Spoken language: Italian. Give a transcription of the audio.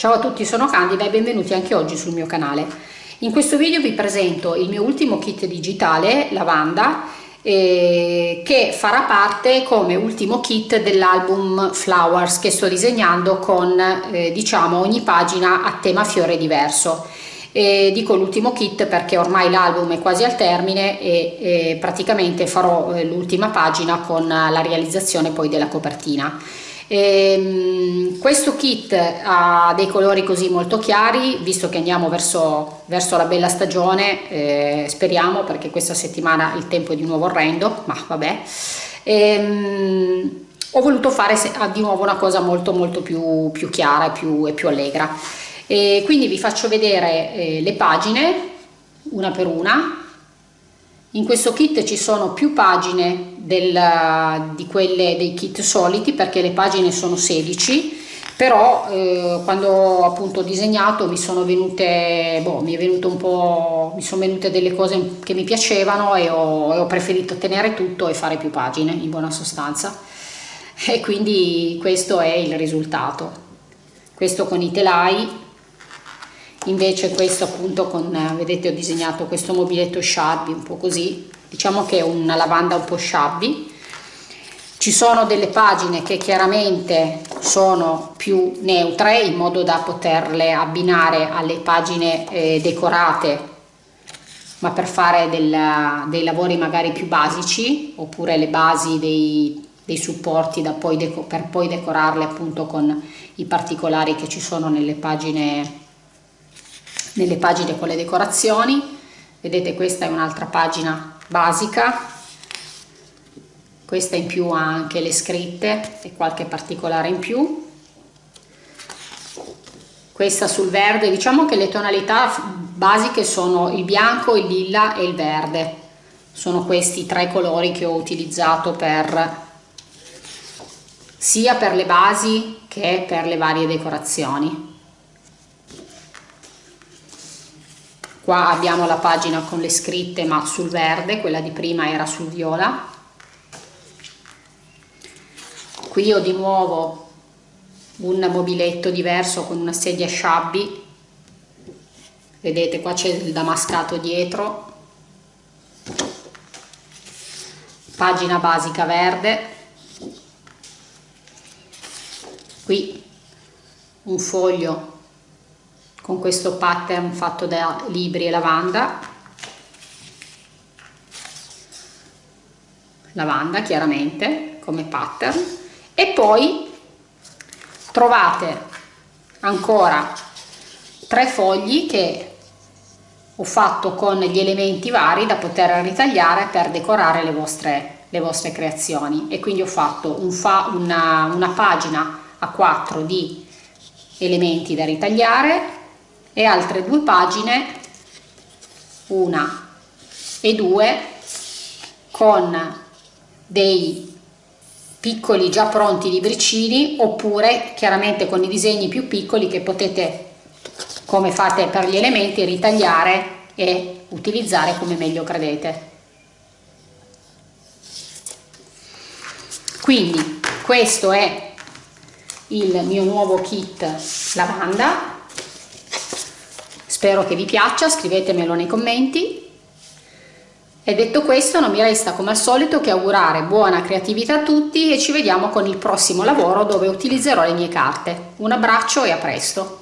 Ciao a tutti, sono Candida e benvenuti anche oggi sul mio canale. In questo video vi presento il mio ultimo kit digitale, Lavanda, eh, che farà parte come ultimo kit dell'album Flowers che sto disegnando con eh, diciamo ogni pagina a tema fiore diverso. E dico l'ultimo kit perché ormai l'album è quasi al termine e, e praticamente farò eh, l'ultima pagina con la realizzazione poi della copertina. E, ehm, questo kit ha dei colori così molto chiari, visto che andiamo verso, verso la bella stagione, eh, speriamo perché questa settimana il tempo è di nuovo orrendo, ma vabbè. E, ehm, ho voluto fare di nuovo una cosa molto molto più, più chiara e più, e più allegra. E quindi vi faccio vedere eh, le pagine una per una in questo kit ci sono più pagine del, di quelle dei kit soliti perché le pagine sono 16 però eh, quando ho appunto disegnato mi sono venute boh, mi è venuto un po' mi sono venute delle cose che mi piacevano e ho, ho preferito tenere tutto e fare più pagine in buona sostanza. E quindi questo è il risultato. Questo con i telai invece questo appunto con vedete ho disegnato questo mobiletto shabby un po' così diciamo che è una lavanda un po' shabby. Ci sono delle pagine che chiaramente sono più neutre in modo da poterle abbinare alle pagine eh, decorate ma per fare del, dei lavori magari più basici oppure le basi dei, dei supporti poi per poi decorarle appunto con i particolari che ci sono nelle pagine nelle pagine con le decorazioni. Vedete questa è un'altra pagina basica. Questa in più ha anche le scritte e qualche particolare in più. Questa sul verde diciamo che le tonalità basiche sono il bianco il lilla e il verde. Sono questi tre colori che ho utilizzato per sia per le basi che per le varie decorazioni qua abbiamo la pagina con le scritte ma sul verde quella di prima era sul viola. Qui ho di nuovo un mobiletto diverso con una sedia shabby. Vedete qua c'è il damascato dietro. Pagina basica verde. Qui un foglio con questo pattern fatto da libri e lavanda. Lavanda chiaramente come pattern. E poi trovate ancora tre fogli che ho fatto con gli elementi vari da poter ritagliare per decorare le vostre, le vostre creazioni. E quindi ho fatto un fa, una, una pagina a 4 di elementi da ritagliare e altre due pagine una e due con dei piccoli già pronti libricini oppure chiaramente con i disegni più piccoli che potete come fate per gli elementi ritagliare e utilizzare come meglio credete. Quindi questo è il mio nuovo kit lavanda Spero che vi piaccia, scrivetemelo nei commenti. E detto questo non mi resta come al solito che augurare buona creatività a tutti e ci vediamo con il prossimo lavoro dove utilizzerò le mie carte. Un abbraccio e a presto!